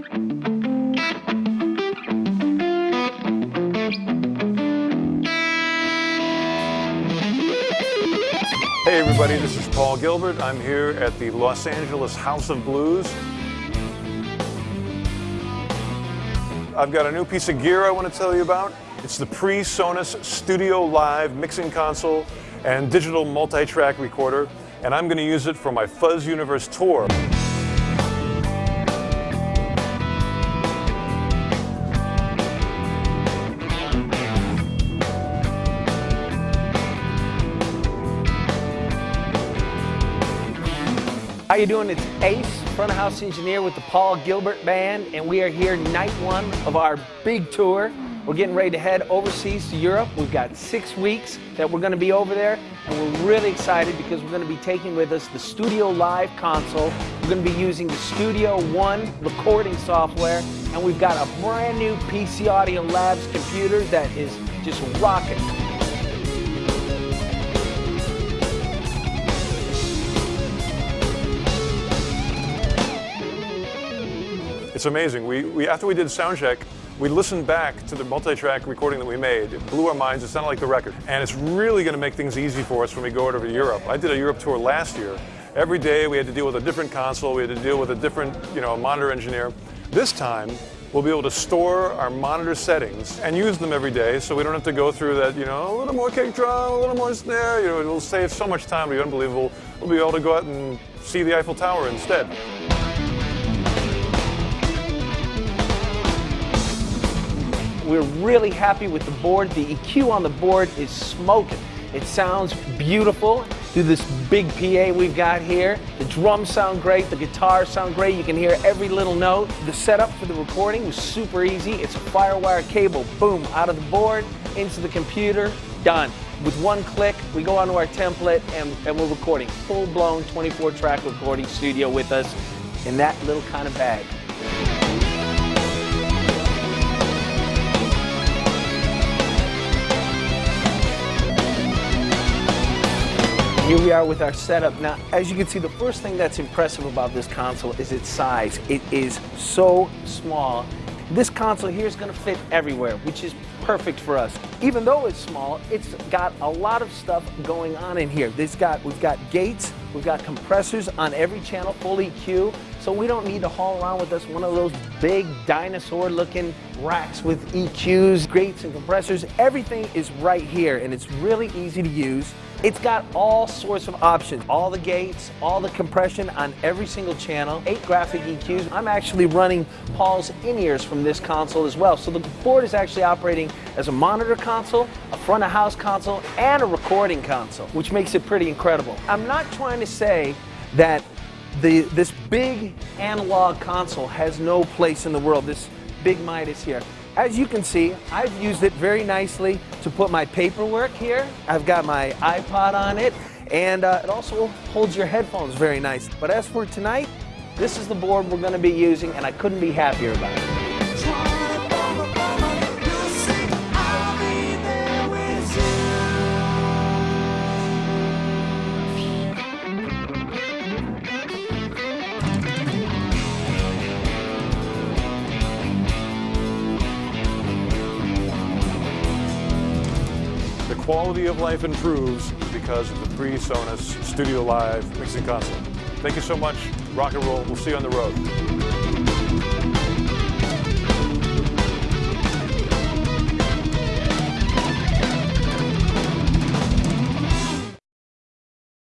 Hey everybody, this is Paul Gilbert. I'm here at the Los Angeles House of Blues. I've got a new piece of gear I want to tell you about. It's the PreSonus Studio Live mixing console and digital multi-track recorder, and I'm going to use it for my Fuzz Universe tour. How you doing? It's Ace, front of house engineer with the Paul Gilbert Band, and we are here night one of our big tour. We're getting ready to head overseas to Europe. We've got six weeks that we're going to be over there, and we're really excited because we're going to be taking with us the Studio Live console. We're going to be using the Studio One recording software, and we've got a brand new PC Audio Labs computer that is just rocking. It's amazing. We, we, after we did sound check, we listened back to the multi-track recording that we made. It blew our minds. It sounded like the record. And it's really going to make things easy for us when we go over to Europe. I did a Europe tour last year. Every day we had to deal with a different console. We had to deal with a different, you know, monitor engineer. This time, we'll be able to store our monitor settings and use them every day so we don't have to go through that, you know, a little more kick drum, a little more snare. You know, it'll save so much time. It'll be unbelievable. We'll be able to go out and see the Eiffel Tower instead. We're really happy with the board. The EQ on the board is smoking. It sounds beautiful through this big PA we've got here. The drums sound great, the guitars sound great. You can hear every little note. The setup for the recording was super easy. It's a Firewire cable, boom, out of the board, into the computer, done. With one click, we go onto our template and, and we're recording full-blown 24-track recording studio with us in that little kind of bag. Here we are with our setup. Now, as you can see, the first thing that's impressive about this console is its size. It is so small. This console here is going to fit everywhere, which is perfect for us. Even though it's small, it's got a lot of stuff going on in here. This got, we've got gates, we've got compressors on every channel, full EQ, so we don't need to haul around with us one of those big dinosaur-looking racks with EQs, gates, and compressors. Everything is right here, and it's really easy to use. It's got all sorts of options, all the gates, all the compression on every single channel, eight graphic EQs. I'm actually running Paul's in-ears from this console as well. So the board is actually operating as a monitor console, a front of house console, and a recording console, which makes it pretty incredible. I'm not trying to say that the, this big analog console has no place in the world, this big Midas here. As you can see, I've used it very nicely to put my paperwork here. I've got my iPod on it, and uh, it also holds your headphones very nice. But as for tonight, this is the board we're going to be using, and I couldn't be happier about it. Quality of life improves because of the PreSonus Studio Live mixing console. Thank you so much. Rock and roll. We'll see you on the road.